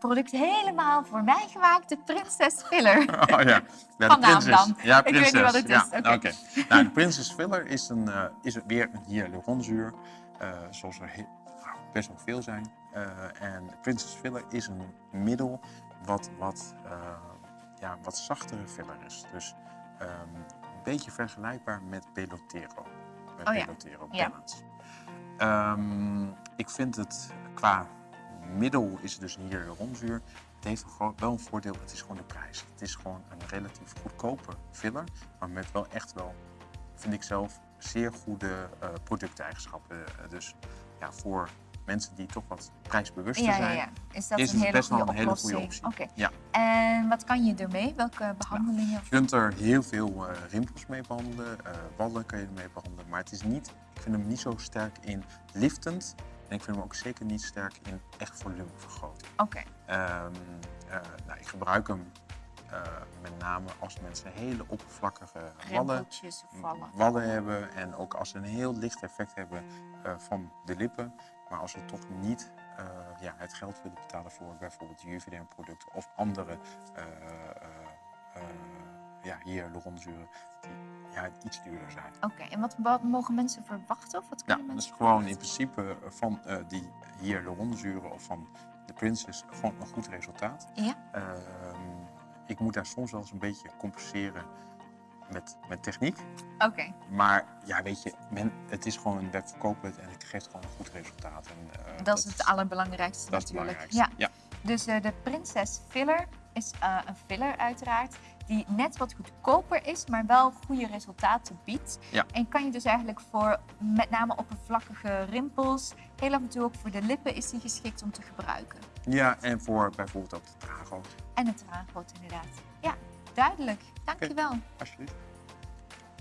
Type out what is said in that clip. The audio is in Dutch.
product helemaal voor mij gemaakt, de Princess Filler. Oh ja, ja de dan. Ja, Ik weet niet wat het ja, is, oké. oké. Nou, de Princess Filler is, een, eh, is weer een hyaluronzuur, eh zoals er nou, best wel veel zijn. Eh, en de Princess Filler is een middel wat wat, ja, wat zachtere filler is. Dus ehm, een beetje vergelijkbaar met Belotero. Met Oh ja, Belotero ja. Balance. Ehm, ik vind het qua middel is het dus een hyaluronzuur. Het heeft wel een voordeel, het is gewoon de prijs. Het is gewoon een relatief goedkope filler, maar met wel echt wel, vind ik zelf, zeer goede eh, producteigenschappen. Eh, dus ja, voor mensen die toch wat prijsbewuster Ja, zijn, ja. Is dat is een hele best wel goede een hele goede optie. Oké. Ja. En wat kan je ermee? Welke behandelingen? Je kunt er heel veel eh, rimpels mee behandelen, eh wallen kan je ermee behandelen, maar het is niet, ik vind hem niet zo sterk in liftend en ik vind hem ook zeker niet sterk in echt volumevergroting. Oké. Ehm, eh, nou, ik gebruik hem eh, met name als mensen hele oppervlakkige wallen, hebben en ook als ze een heel licht effect hebben eh, van de lippen. Maar als we toch niet ja, het geld willen betalen voor bijvoorbeeld Juvederm-producten of andere ja, hyaluronzuren die ja, iets duurder zijn. Oké, en wat, wat mogen mensen verwachten? Of wat Ja, kunnen dat is gewoon in principe van eh, die hyaluronzuren of van de Princess gewoon een goed resultaat. Ja? Ehm, ik moet daar soms wel eens een beetje compenseren met, met techniek. Oké. Maar ja, weet je, men, het is gewoon een webverkoop en het geeft gewoon een goed resultaat. En, eh, Dat is het allerbelangrijkste dat is het natuurlijk. belangrijkste. Ja. Ja. Dus eh, de Princess Filler is eh, een filler uiteraard die net wat goedkoper is, maar wel goede resultaten biedt. Ja. En kan je dus eigenlijk voor met name oppervlakkige rimpels, heel af en toe ook voor de lippen is die geschikt om te gebruiken. ja, en voor bijvoorbeeld ook de trago. En het traangroot inderdaad. Ja, duidelijk. Dankjewel. Alsjeblieft.